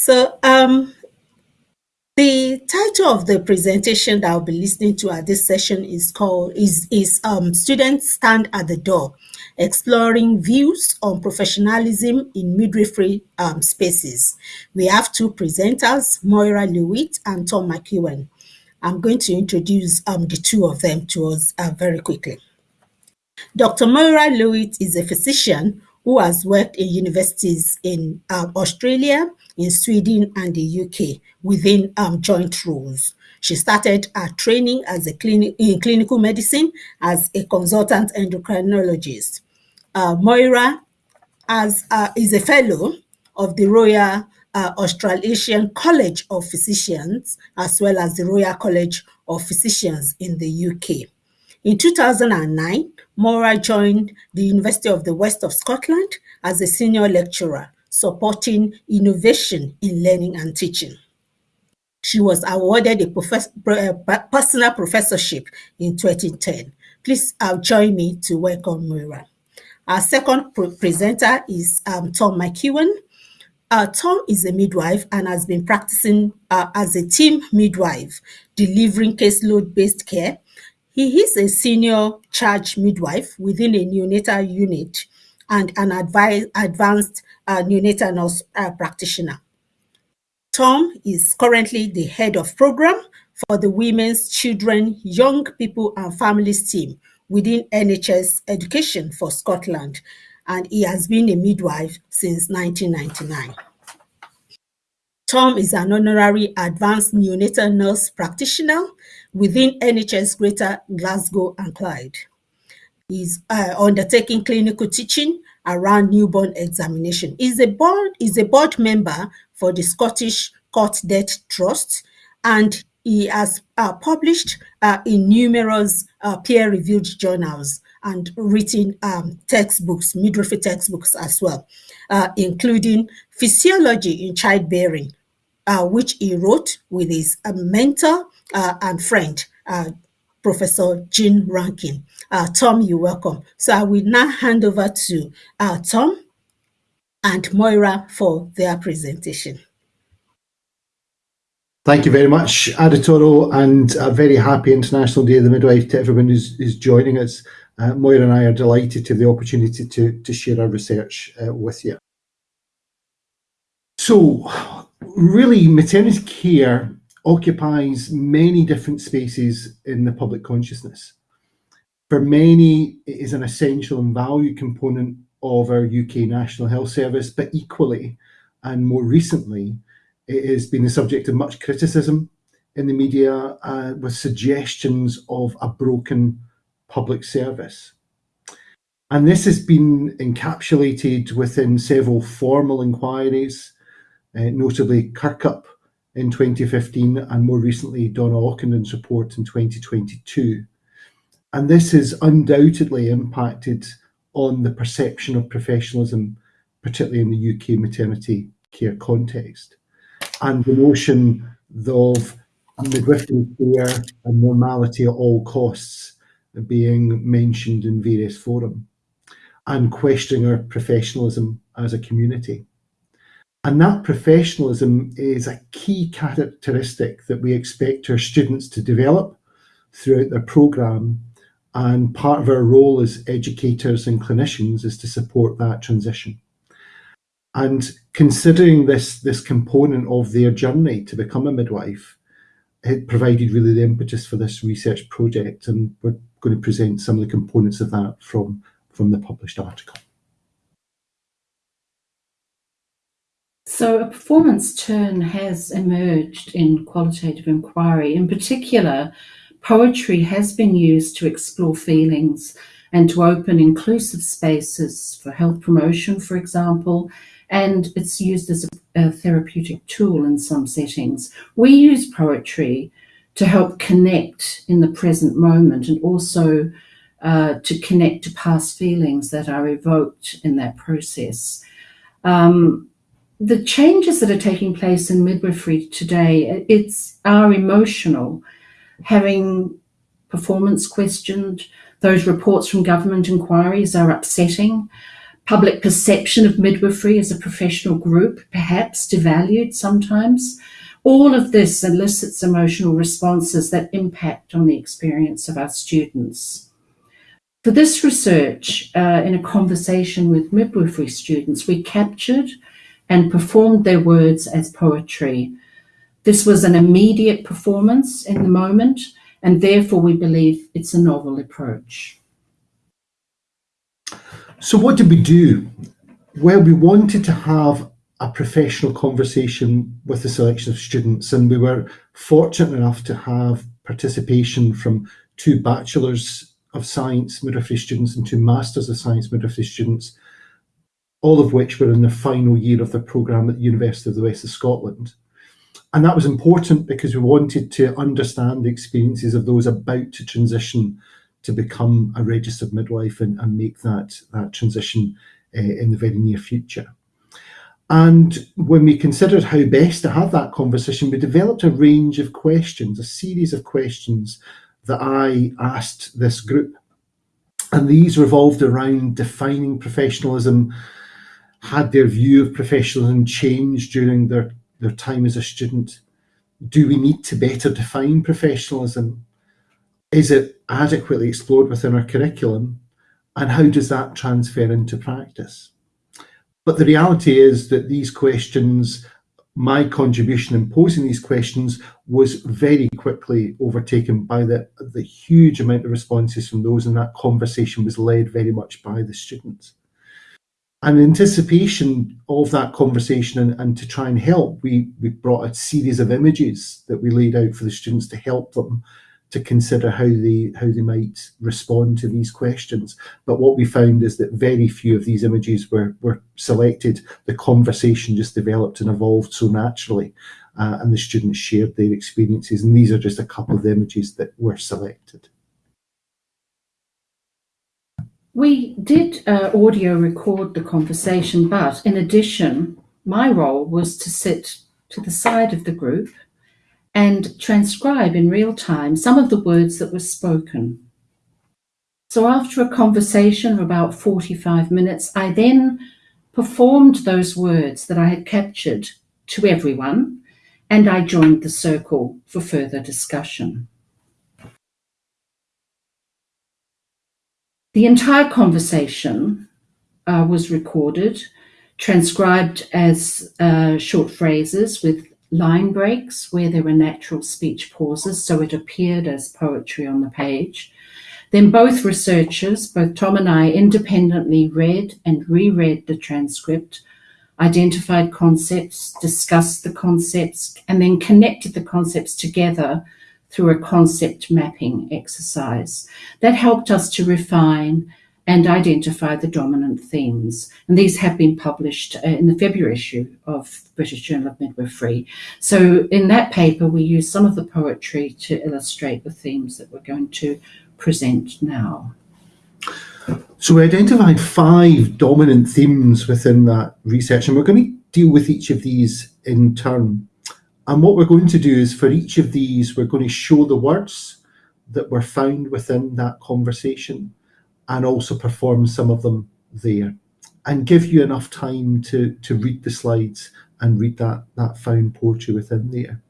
So um, the title of the presentation that I'll be listening to at this session is called is is um, Students Stand at the Door, Exploring Views on Professionalism in Midwifery um, Spaces. We have two presenters, Moira Lewitt and Tom McEwen. I'm going to introduce um, the two of them to us uh, very quickly. Dr. Moira Lewitt is a physician who has worked in universities in uh, Australia, in Sweden and the UK within um, joint roles. She started her training as a clinic in clinical medicine as a consultant endocrinologist. Uh, Moira as, uh, is a fellow of the Royal uh, Australasian College of Physicians as well as the Royal College of Physicians in the UK. In 2009, Moira joined the University of the West of Scotland as a senior lecturer supporting innovation in learning and teaching. She was awarded a profess uh, personal professorship in 2010. Please uh, join me to welcome Moira. Our second presenter is um, Tom McEwen. Uh, Tom is a midwife and has been practicing uh, as a team midwife, delivering caseload-based care. He is a senior charge midwife within a neonatal unit and an advanced uh, neonatal nurse uh, practitioner. Tom is currently the head of program for the Women's, Children, Young People and Families team within NHS Education for Scotland, and he has been a midwife since 1999. Tom is an honorary advanced neonatal nurse practitioner within NHS Greater Glasgow and Clyde. He's uh, undertaking clinical teaching around newborn examination. He's a board, he's a board member for the Scottish Cot Death Trust, and he has uh, published uh, in numerous uh, peer-reviewed journals and written um, textbooks, midwifery textbooks as well, uh, including Physiology in Childbearing, uh, which he wrote with his uh, mentor and friend, Professor Jean Rankin. Tom, you're welcome. So I will now hand over to Tom and Moira for their presentation. Thank you very much, Aditoro, and a very happy International Day of the Midwife to everyone who's, who's joining us. Uh, Moira and I are delighted to have the opportunity to, to share our research uh, with you. So, really, maternity care occupies many different spaces in the public consciousness. For many, it is an essential and value component of our UK National Health Service, but equally, and more recently, it has been the subject of much criticism in the media uh, with suggestions of a broken public service. And this has been encapsulated within several formal inquiries, Uh, notably Kirkup in 2015 and more recently Donna Ockenden's report in 2022. And this has undoubtedly impacted on the perception of professionalism, particularly in the UK maternity care context and the notion of midwifery care and normality at all costs being mentioned in various forums and questioning our professionalism as a community. And that professionalism is a key characteristic that we expect our students to develop throughout their programme. And part of our role as educators and clinicians is to support that transition. And considering this, this component of their journey to become a midwife, it provided really the impetus for this research project. And we're going to present some of the components of that from, from the published article. So a performance turn has emerged in qualitative inquiry. In particular, poetry has been used to explore feelings and to open inclusive spaces for health promotion, for example, and it's used as a, a therapeutic tool in some settings. We use poetry to help connect in the present moment and also uh, to connect to past feelings that are evoked in that process. Um, the changes that are taking place in midwifery today, it's are emotional. Having performance questioned, those reports from government inquiries are upsetting public perception of midwifery as a professional group, perhaps devalued sometimes. All of this elicits emotional responses that impact on the experience of our students. For this research, uh, in a conversation with midwifery students, we captured and performed their words as poetry. This was an immediate performance in the moment, and therefore we believe it's a novel approach. So, what did we do? Well, we wanted to have a professional conversation with a selection of students, and we were fortunate enough to have participation from two Bachelors of Science midwifery students and two Masters of Science midwifery students, all of which were in the final year of their programme at the University of the West of Scotland. And that was important because we wanted to understand the experiences of those about to transition to become a registered midwife and, and make that, that transition uh, in the very near future. And when we considered how best to have that conversation, we developed a range of questions, a series of questions that I asked this group. And these revolved around defining professionalism, had their view of professionalism changed during their, their time as a student? Do we need to better define professionalism? Is it adequately explored within our curriculum? And how does that transfer into practice? But the reality is that these questions, my contribution in posing these questions was very quickly overtaken by the, the huge amount of responses from those, and that conversation was led very much by the students. And in anticipation of that conversation and, and to try and help, we, we brought a series of images that we laid out for the students to help them to consider how they how they might respond to these questions. But what we found is that very few of these images were were selected. The conversation just developed and evolved so naturally, uh, and the students shared their experiences. And these are just a couple of the images that were selected. We did uh, audio record the conversation, but in addition, my role was to sit to the side of the group and transcribe in real time some of the words that were spoken. So after a conversation of about 45 minutes, I then performed those words that I had captured to everyone, and I joined the circle for further discussion. The entire conversation uh, was recorded, transcribed as uh, short phrases with line breaks where there were natural speech pauses, so it appeared as poetry on the page. Then both researchers, both Tom and I, independently read and reread the transcript, identified concepts, discussed the concepts, and then connected the concepts together through a concept mapping exercise. That helped us to refine and identify the dominant themes. And these have been published uh, in the February issue of British Journal of Midwifery. So in that paper, we use some of the poetry to illustrate the themes that we're going to present now. So we identified five dominant themes within that research, and we're going to deal with each of these in turn. And what we're going to do is for each of these, we're going to show the words that were found within that conversation and also perform some of them there and give you enough time to, to read the slides and read that, that found poetry within there.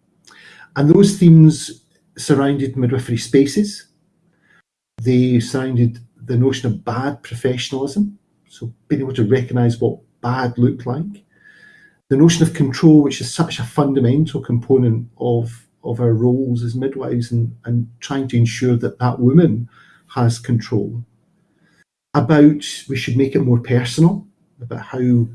And those themes surrounded midwifery spaces. They surrounded the notion of bad professionalism, so being able to recognise what bad looked like. The notion of control, which is such a fundamental component of, of our roles as midwives and, and trying to ensure that that woman has control about we should make it more personal, about how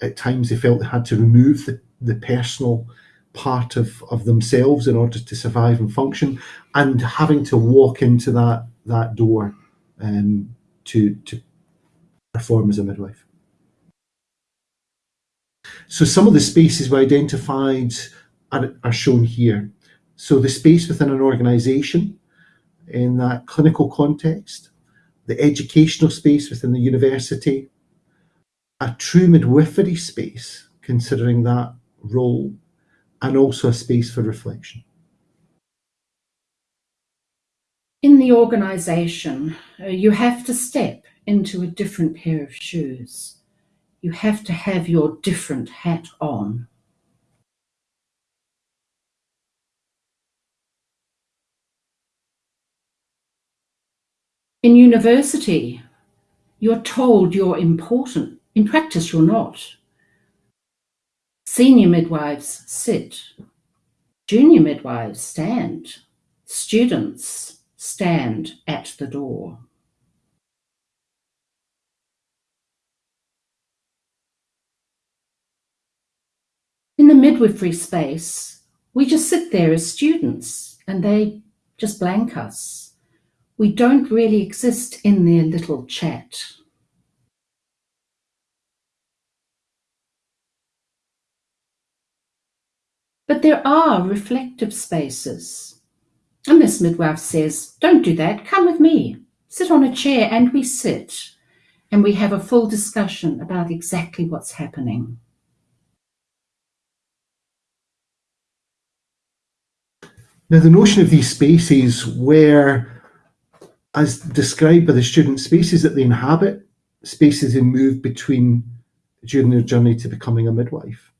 at times they felt they had to remove the, the personal part of, of themselves in order to survive and function, and having to walk into that that door um, to to perform as a midwife. So some of the spaces we identified are, are shown here. So the space within an organisation in that clinical context, the educational space within the university, a true midwifery space, considering that role, and also a space for reflection. In the organisation, uh, you have to step into a different pair of shoes. You have to have your different hat on. In university, you're told you're important. In practice, you're not. Senior midwives sit. Junior midwives stand. Students stand at the door. In the midwifery space, we just sit there as students and they just blank us. We don't really exist in their little chat. But there are reflective spaces. And this midwife says, Don't do that, come with me. Sit on a chair, and we sit. And we have a full discussion about exactly what's happening. Now, the notion of these spaces where, as described by the student, spaces that they inhabit, spaces they move between during their journey to becoming a midwife.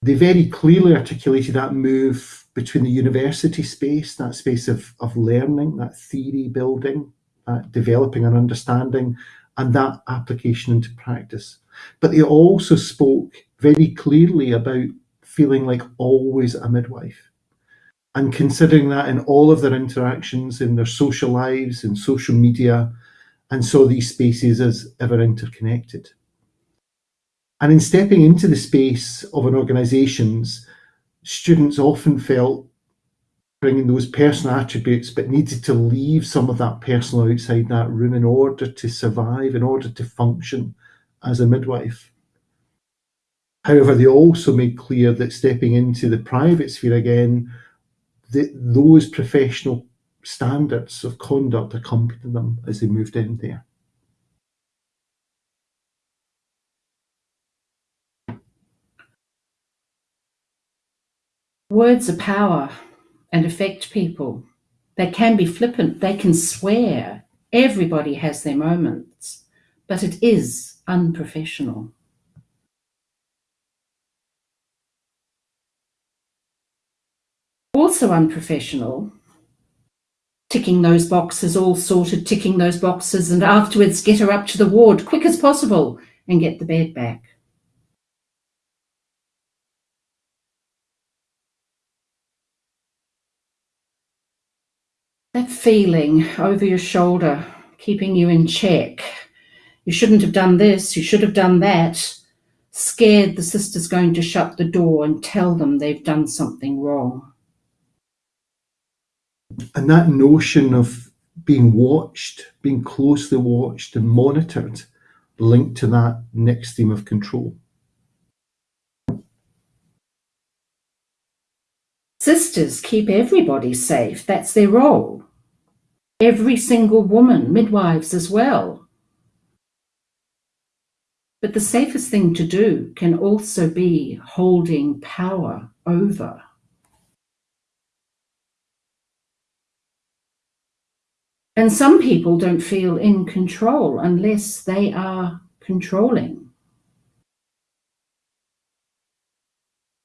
They very clearly articulated that move between the university space, that space of, of learning, that theory building, that developing an understanding, and that application into practice. But they also spoke very clearly about feeling like always a midwife and considering that in all of their interactions in their social lives in social media and saw these spaces as ever interconnected. And in stepping into the space of an organisations, students often felt bringing those personal attributes, but needed to leave some of that personal outside that room in order to survive, in order to function as a midwife. However, they also made clear that stepping into the private sphere again, that those professional standards of conduct accompanied them as they moved in there. Words are power and affect people. They can be flippant, they can swear. Everybody has their moments, but it is unprofessional. Also unprofessional, ticking those boxes, all sorted, ticking those boxes, and afterwards get her up to the ward quick as possible and get the bed back. That feeling over your shoulder, keeping you in check. You shouldn't have done this, you should have done that. Scared the sister's going to shut the door and tell them they've done something wrong. And that notion of being watched, being closely watched and monitored, linked to that next theme of control. Sisters keep everybody safe. That's their role. Every single woman, midwives as well. But the safest thing to do can also be holding power over. And some people don't feel in control unless they are controlling.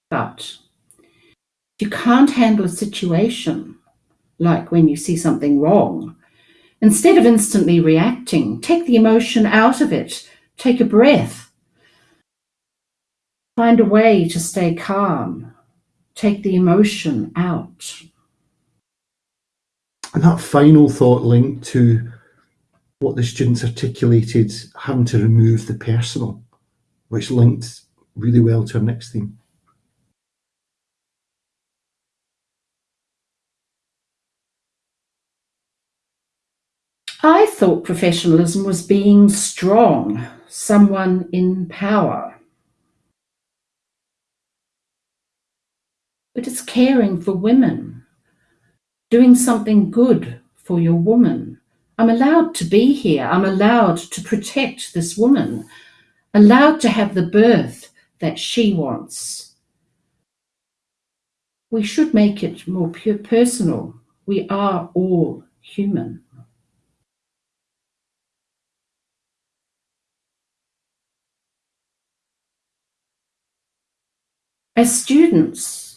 But you can't handle a situation like when you see something wrong. Instead of instantly reacting, take the emotion out of it, take a breath, find a way to stay calm, take the emotion out. And that final thought linked to what the students articulated, having to remove the personal, which linked really well to our next theme. I thought professionalism was being strong, someone in power. But it's caring for women, doing something good for your woman. I'm allowed to be here. I'm allowed to protect this woman, allowed to have the birth that she wants. We should make it more pure personal. We are all human. As students,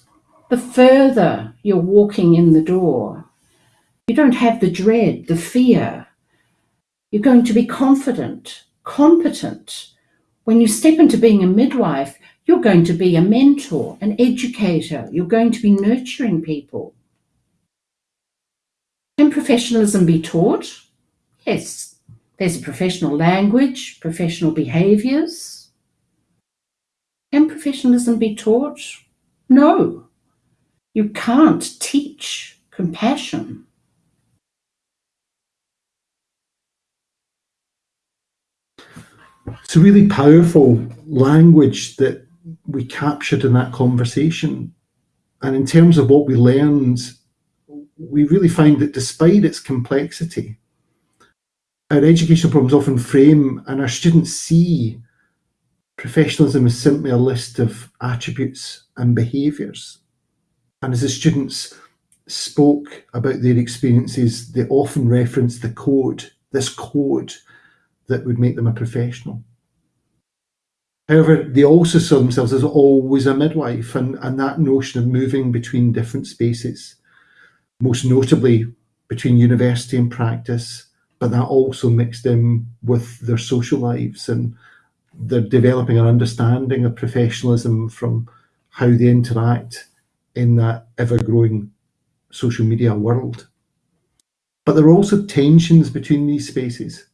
the further you're walking in the door, you don't have the dread, the fear. You're going to be confident, competent. When you step into being a midwife, you're going to be a mentor, an educator. You're going to be nurturing people. Can professionalism be taught? Yes. There's a professional language, professional behaviours. Can professionalism be taught? No. You can't teach compassion. It's a really powerful language that we captured in that conversation. And in terms of what we learned, we really find that despite its complexity, our educational problems often frame and our students see professionalism as simply a list of attributes and behaviours. And as the students spoke about their experiences, they often referenced the code, this code that would make them a professional. However, they also saw themselves as always a midwife and, and that notion of moving between different spaces, most notably between university and practice, but that also mixed in with their social lives and they're developing an understanding of professionalism from how they interact in that ever-growing social media world. But there are also tensions between these spaces.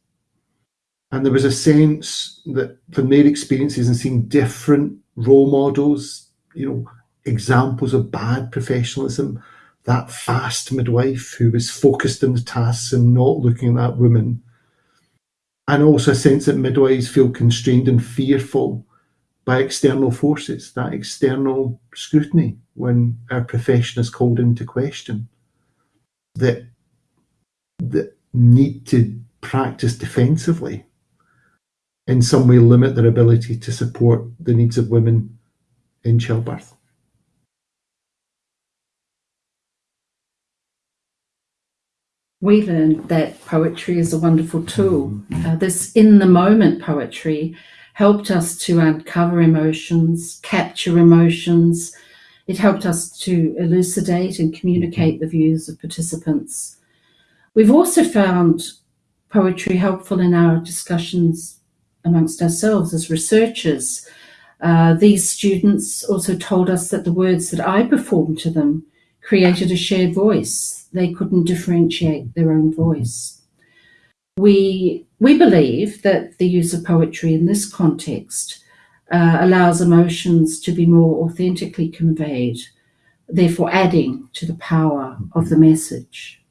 And there was a sense that from their experiences and seeing different role models, you know, examples of bad professionalism, that fast midwife who was focused on the tasks and not looking at that woman. And also a sense that midwives feel constrained and fearful by external forces, that external scrutiny when our profession is called into question. That, that need to practice defensively in some way limit their ability to support the needs of women in childbirth. We learned that poetry is a wonderful tool. Uh, this in the moment poetry helped us to uncover emotions, capture emotions. It helped us to elucidate and communicate the views of participants. We've also found poetry helpful in our discussions amongst ourselves as researchers. Uh, these students also told us that the words that I performed to them created a shared voice. They couldn't differentiate their own voice. We, we believe that the use of poetry in this context uh, allows emotions to be more authentically conveyed, therefore adding to the power of the message.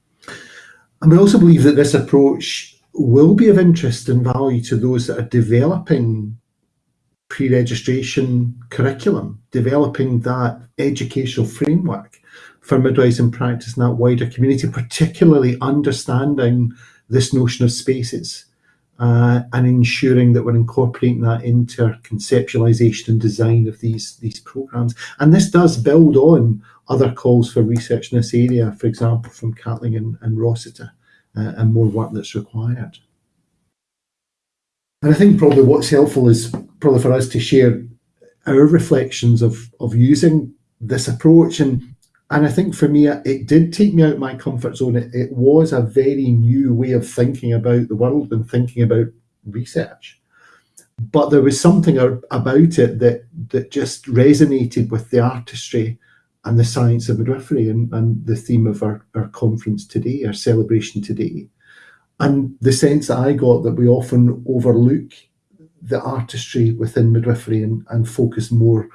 And we also believe that this approach will be of interest and value to those that are developing pre-registration curriculum, developing that educational framework for midwives in practice in that wider community, particularly understanding this notion of spaces uh, and ensuring that we're incorporating that into our conceptualization and design of these, these programs. And this does build on other calls for research in this area, for example, from Catling and, and Rossiter uh, and more work that's required. And I think probably what's helpful is probably for us to share our reflections of, of using this approach. And, and I think for me, it did take me out of my comfort zone. It, it was a very new way of thinking about the world and thinking about research. But there was something about it that, that just resonated with the artistry and the science of midwifery and, and the theme of our, our conference today, our celebration today. And the sense that I got that we often overlook the artistry within midwifery and, and focus more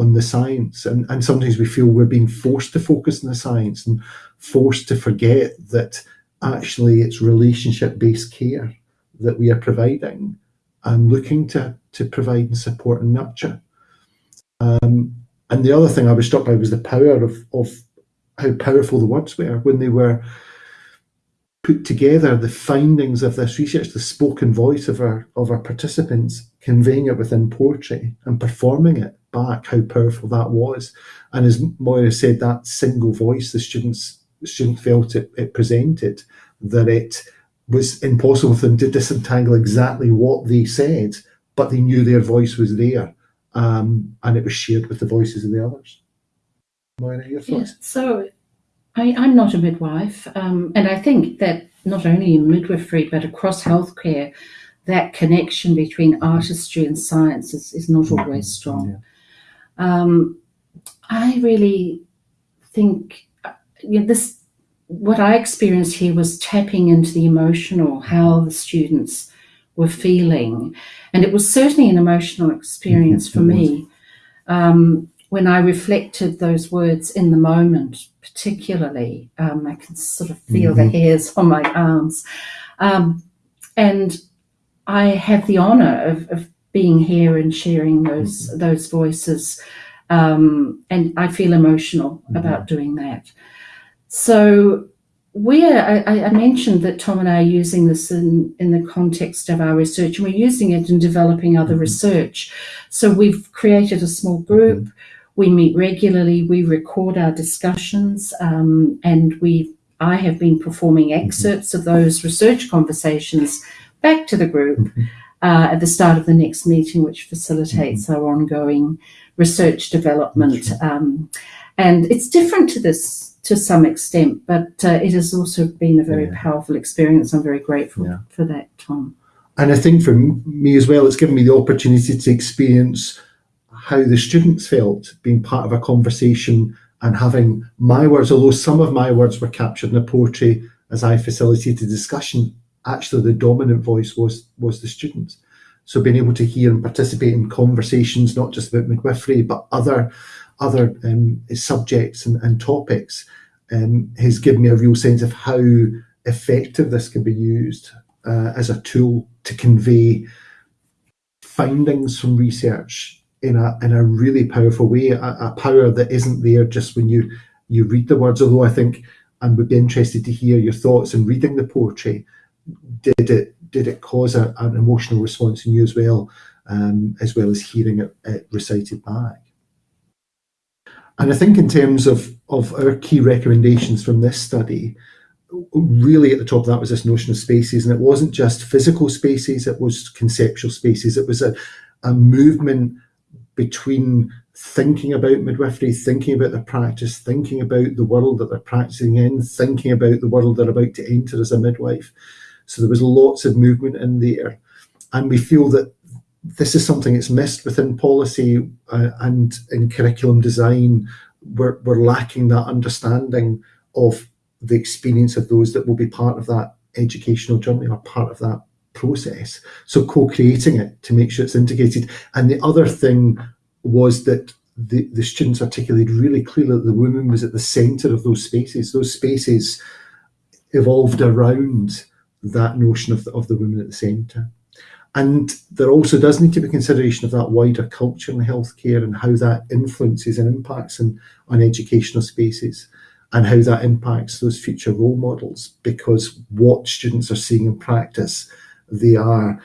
on the science. And, and sometimes we feel we're being forced to focus on the science and forced to forget that actually it's relationship-based care that we are providing and looking to, to provide and support and nurture. Um, and the other thing I was struck by was the power of, of how powerful the words were when they were put together the findings of this research, the spoken voice of our of our participants, conveying it within poetry and performing it back, how powerful that was. And as Moira said, that single voice the students the student felt it, it presented, that it was impossible for them to disentangle exactly what they said, but they knew their voice was there um, and it was shared with the voices of the others. Moira, your Yeah, thoughts? so I, I'm not a midwife, um, and I think that not only in midwifery but across healthcare, that connection between artistry and science is, is not always strong. Um, I really think you know, this. What I experienced here was tapping into the emotional, how the students were feeling, and it was certainly an emotional experience for Mhm, it me. Um, when I reflected those words in the moment, particularly, um, I can sort of feel the Mhm. hairs on my arms. Um, and I have the honour of, of being here and sharing those those voices, um, and I feel emotional Mhm. about doing that. So we're I, I- mentioned that Tom and I are using this in, in the context of our research, and we're using it in developing other Mhm. research. So we've created a small group. We meet regularly. We record our discussions, um, and we I have been performing excerpts of those research conversations back to the group Mhm. Uh, at the start of the next meeting, which facilitates our ongoing research development. Um, and it's different to this to some extent, but uh, it has also been a very Yeah. powerful experience. I'm very grateful Yeah. for that, Tom. And I think for me as well, it's given me the opportunity to experience how the students felt being part of a conversation and having my words, although some of my words were captured in a poetry as I facilitated discussion, actually the dominant voice was was the students. So being able to hear and participate in conversations, not just about midwifery, but other other um, subjects and, and topics, um, has given me a real sense of how effective this can be used uh, as a tool to convey findings from research in a in a really powerful way, a, a power that isn't there just when you you read the words. Although I think and would be interested to hear your thoughts in reading the poetry. Did it did it cause a, an emotional response in you as well, um, as well as hearing it, it recited back? And I think in terms of of our key recommendations from this study, really at the top of that was this notion of spaces, and it wasn't just physical spaces; it was conceptual spaces. It was a a movement between thinking about midwifery, thinking about the practice, thinking about the world that they're practicing in, thinking about the world they're about to enter as a midwife. So there was lots of movement in there, and we feel that this is something that's missed within policy uh, and in curriculum design. We're, we're lacking that understanding of the experience of those that will be part of that educational journey or part of that process. So co-creating it to make sure it's integrated. And the other thing was that the, the students articulated really clearly that the woman was at the centre of those spaces. Those spaces evolved around that notion of the, of the woman at the centre. And there also does need to be consideration of that wider culture in healthcare and how that influences and impacts in, on educational spaces and how that impacts those future role models because what students are seeing in practice, they are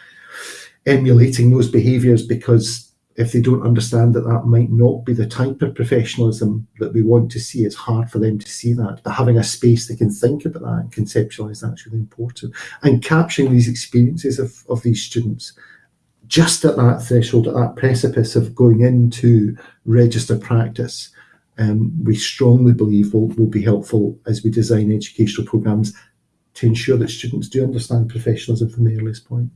emulating those behaviours because if they don't understand that that might not be the type of professionalism that we want to see, it's hard for them to see that. But having a space they can think about that and conceptualise that's really important. And capturing these experiences of, of these students just at that threshold, at that precipice of going into registered practice, um, we strongly believe will, will be helpful as we design educational programmes to ensure that students do understand professionalism from the earliest point.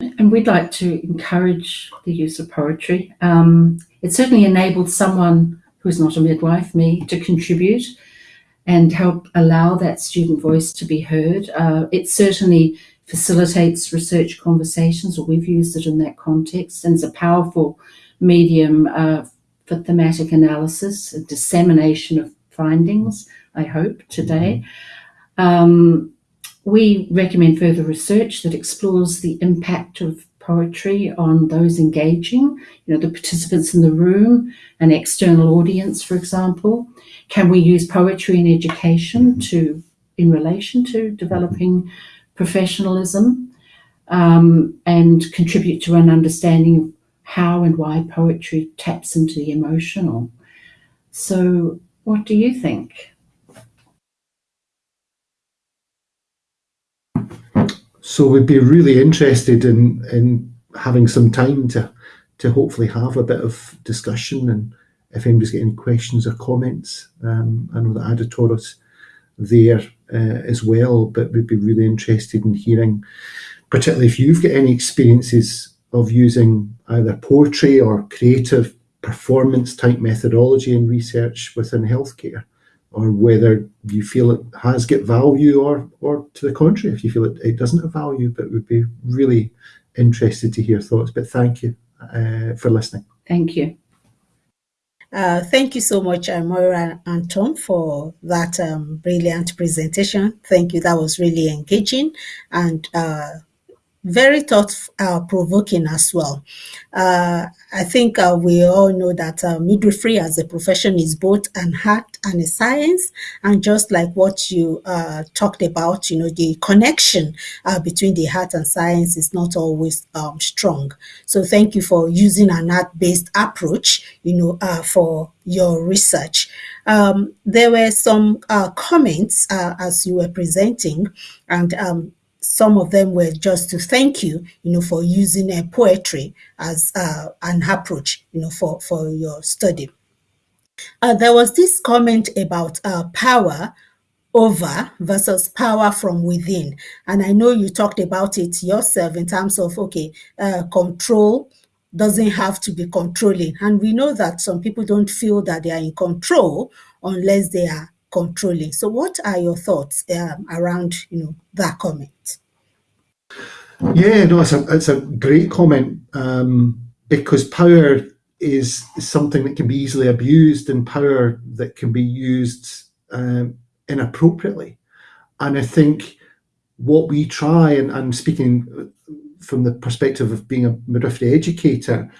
And we'd like to encourage the use of poetry. Um, it certainly enabled someone who's not a midwife, me, to contribute and help allow that student voice to be heard. Uh, it certainly facilitates research conversations, or we've used it in that context, and it's a powerful medium uh, for thematic analysis and dissemination of findings, I hope, today. Um, we recommend further research that explores the impact of poetry on those engaging, you know, the participants in the room, an external audience, for example. Can we use poetry in education to, in relation to developing professionalism, um, and contribute to an understanding of how and why poetry taps into the emotional? So, what do you think? So we'd be really interested in in having some time to to hopefully have a bit of discussion. And if anybody's got any questions or comments, um, I know that Aditora's there uh, as well, but we'd be really interested in hearing, particularly if you've got any experiences of using either poetry or creative performance type methodology in research within healthcare, or whether you feel it has got value or, or to the contrary, if you feel it, it doesn't have value, but we'd be really interested to hear thoughts. But thank you uh, for listening. Thank you. Uh, thank you so much, uh, Moira and Tom, for that um, brilliant presentation. Thank you. That was really engaging and uh, very thought uh, provoking as well. Uh, I think uh, we all know that uh, midwifery as a profession is both an art and a science. And just like what you uh, talked about, you know, the connection uh, between the art and science is not always um, strong. So thank you for using an art-based approach, you know, for your research. Um, there were some comments as you were presenting, and um, some of them were just to thank you, you know, for using uh, poetry as uh, an approach, you know, for, for your study. Uh, there was this comment about uh, power over versus power from within. And I know you talked about it yourself in terms of, okay, uh, control doesn't have to be controlling. And we know that some people don't feel that they are in control unless they are controlling. So what are your thoughts um, around, you know, that comment? Yeah, no, it's a, it's a great comment um, because power is something that can be easily abused and power that can be used um, inappropriately. And I think what we try, and I'm speaking from the perspective of being a midwifery educator,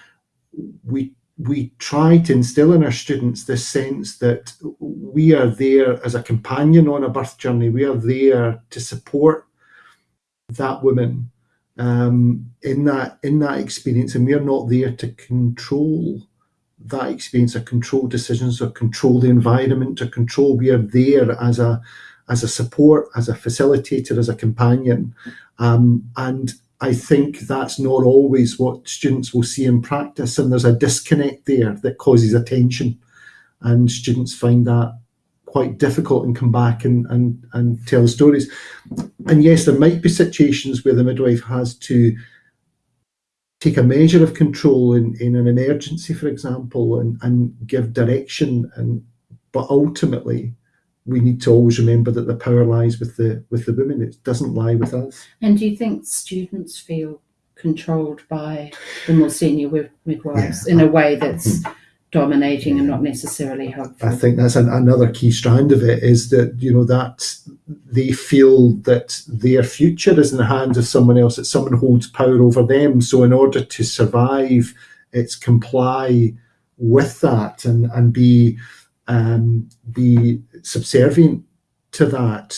we we try to instill in our students this sense that we are there as a companion on a birth journey. We are there to support that woman um, in that in that experience, and we are not there to control that experience or control decisions or control the environment or control. We are there as a as a support, as a facilitator, as a companion, um, and I think that's not always what students will see in practice, and there's a disconnect there that causes attention, and students find that quite difficult and come back and, and, and tell stories. And yes, there might be situations where the midwife has to take a measure of control in, in an emergency, for example, and, and give direction. And but ultimately, we need to always remember that the power lies with the with the women. It doesn't lie with us. And do you think students feel controlled by the more senior midwives yeah. in a way that's mm. dominating yeah. and not necessarily helpful? I think that's an, another key strand of it is that you know that they feel that their future is in the hands of someone else, that someone holds power over them. So in order to survive, it's comply with that and and be um, be subservient to that,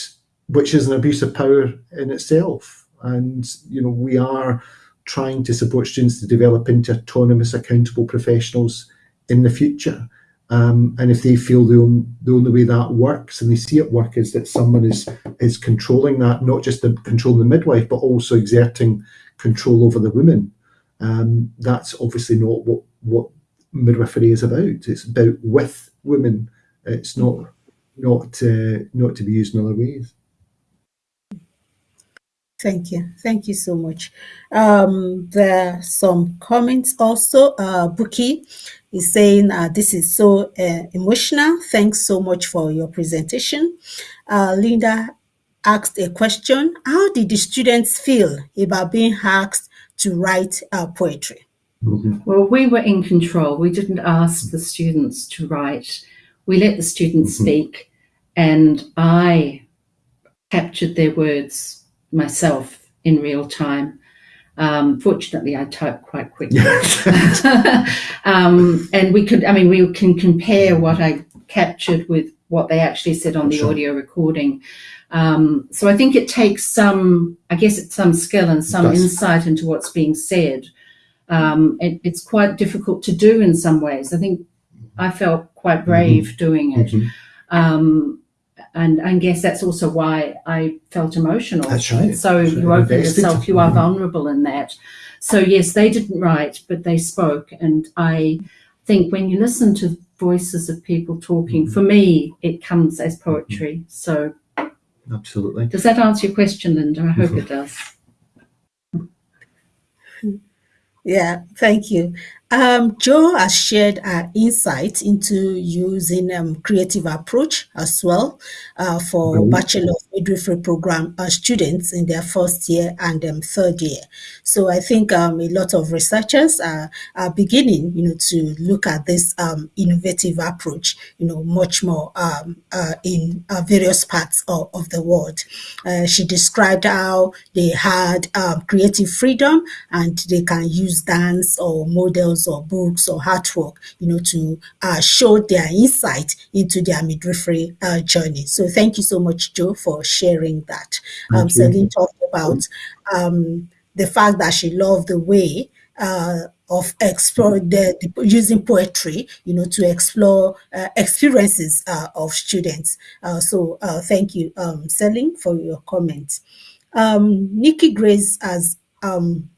which is an abuse of power in itself. And you know, we are trying to support students to develop into autonomous, accountable professionals in the future. Um, and if they feel the, on, the only way that works and they see it work is that someone is is controlling that, not just the controlling the midwife, but also exerting control over the women, um, that's obviously not what what midwifery is about. It's about with women. It's not not uh, not to be used in other ways. Thank you. Thank you so much. Um, there are some comments also. Uh, Buki is saying uh, this is so uh, emotional. Thanks so much for your presentation. Uh, Linda asked a question. How did the students feel about being asked to write uh, poetry? Mm-hmm. Well, we were in control. We didn't ask the students to write. We let the students mm-hmm. speak, and I captured their words myself in real time. Um, fortunately, I type quite quickly. um, and we could, I mean, we can compare what I captured with what they actually said on the sure. audio recording. Um, so I think it takes some, I guess it's some skill and some insight into what's being said um, it, it's quite difficult to do in some ways. I think I felt quite brave mm-hmm. doing it. Mm-hmm. Um, and I guess that's also why I felt emotional. That's right. So So you open invested. yourself, you are Mhm. vulnerable in that. So yes, they didn't write, but they spoke, and I think when you listen to voices of people talking, Mm-hmm. for me, it comes as poetry. So Absolutely. does that answer your question, Linda? I hope it does. Yeah, thank you. Um, Joe has shared her insight into using um, creative approach as well uh, for Brilliant. Bachelor of Midwifery program uh, students in their first year and um, third year. So I think um, a lot of researchers are, are beginning, you know, to look at this um, innovative approach, you know, much more um, uh, in uh, various parts of, of the world. Uh, she described how they had um, creative freedom and they can use dance or models or books or artwork, you know, to uh, show their insight into their midwifery uh, journey. So thank you so much, Joe, for sharing that. Um, Celine talked about um, the fact that she loved the way uh, of explore the, the using poetry, you know, to explore uh, experiences uh, of students. Uh, so uh, thank you, um, Celine, for your comments. Um, Nikki Grace has um,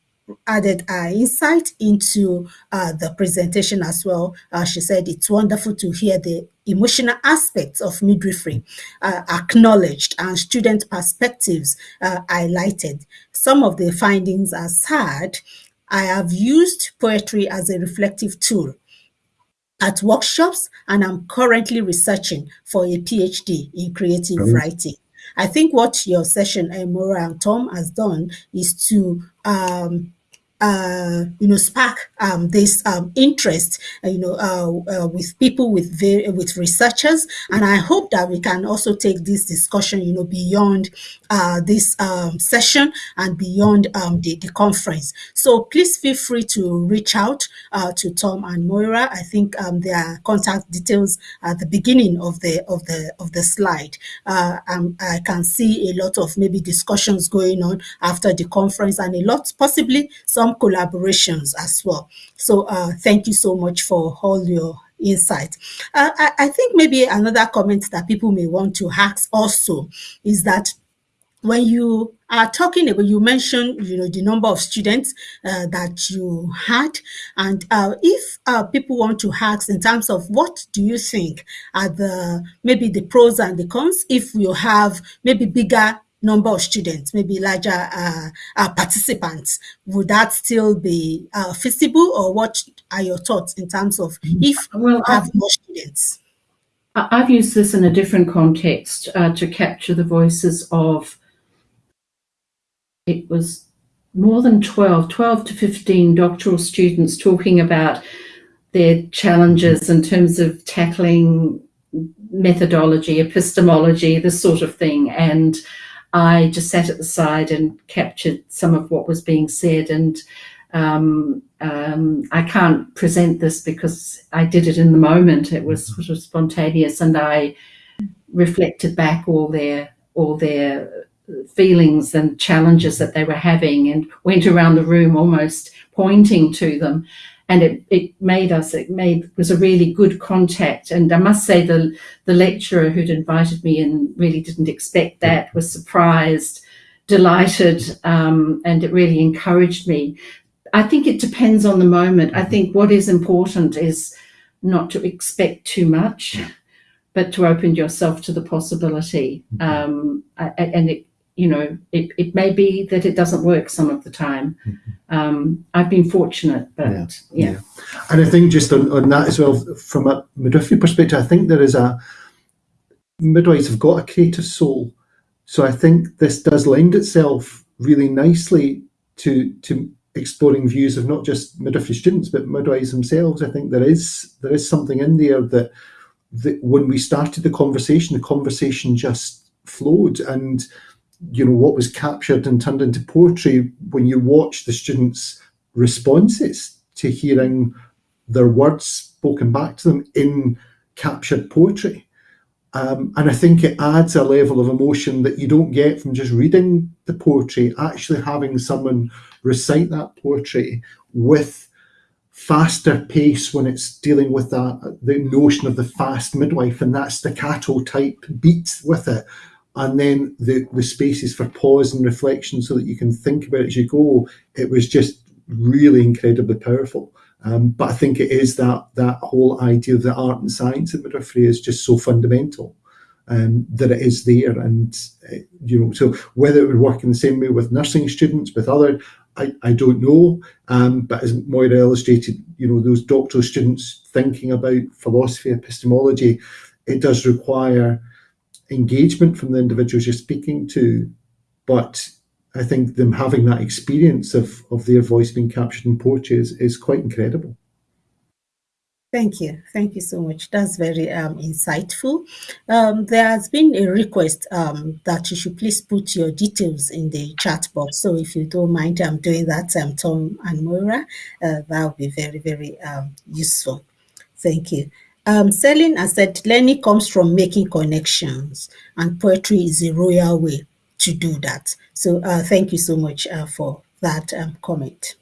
added our insight into uh, the presentation as well. Uh, she said it's wonderful to hear the emotional aspects of midwifery uh, acknowledged and student perspectives uh, highlighted. Some of the findings are sad. I have used poetry as a reflective tool at workshops and I'm currently researching for a PhD in creative Brilliant. writing. I think what your session, uh, Moira and Tom, has done is to um, uh, you know, spark um, this um, interest, uh, you know, uh, uh, with people, with with researchers, and I hope that we can also take this discussion, you know, beyond uh, this um, session and beyond um, the, the conference. So please feel free to reach out to Tom and Moira. I think um, their contact details at the beginning of the of the of the slide. Um, I can see a lot of maybe discussions going on after the conference, and a lot possibly some collaborations as well. So uh, thank you so much for all your insight. Uh, I, I think maybe another comment that people may want to ask also is that when you are talking about, you mentioned, you know, the number of students uh, that you had, and uh, if uh, people want to ask in terms of what do you think are the maybe the pros and the cons, if you have maybe bigger number of students, maybe larger uh, uh, participants, would that still be uh, feasible, or what are your thoughts in terms of if Well, you have more students? I- I've used this in a different context uh, to capture the voices of, it was more than 12, 12 to 15 doctoral students talking about their challenges in terms of tackling methodology, epistemology, this sort of thing. And I just sat at the side and captured some of what was being said. And um, um, I can't present this because I did it in the moment. It was sort of spontaneous, and I reflected back all their all their feelings and challenges that they were having, and went around the room almost pointing to them. And it, it made us it made was a really good contact. And I must say the the lecturer who'd invited me in really didn't expect that. Was surprised, delighted, um, and it really encouraged me. I think it depends on the moment. I think what is important is not to expect too much, but to open yourself to the possibility. Um, and it, you know, it, it may be that it doesn't work some of the time. Um, I've been fortunate, but Yeah. yeah. And I think just on, on that as well, from a midwifery perspective, I think there is a midwives have got a creative soul. So I think this does lend itself really nicely to to exploring views of not just midwifery students but midwives themselves. I think there is there is something in there that that when we started the conversation, the conversation just flowed and you know what was captured and turned into poetry when you watch the students' responses to hearing their words spoken back to them in captured poetry. Um, and I think it adds a level of emotion that you don't get from just reading the poetry, actually having someone recite that poetry with faster pace when it's dealing with that the notion of the fast midwife and that staccato type beat with it and then the the spaces for pause and reflection so that you can think about it as you go it was just really incredibly powerful um, but I think it is that that whole idea of the art and science of midwifery is just so fundamental um, that it is there. And uh, you know, so whether it would work in the same way with nursing students, with other, I, I don't know. Um, but as Moira illustrated, you know, those doctoral students thinking about philosophy, epistemology, it does require engagement from the individuals you're speaking to. But I think them having that experience of, of their voice being captured in poetry is, is quite incredible. Thank you. Thank you so much. That's very um, insightful. Um, there has been a request um, that you should please put your details in the chat box. So if you don't mind, I'm doing that, um, Tom and Moira. Uh, that would be very, very um, useful. Thank you. Um, Celine said, learning comes from making connections, and poetry is a royal way to do that. So uh, thank you so much uh, for that um, comment.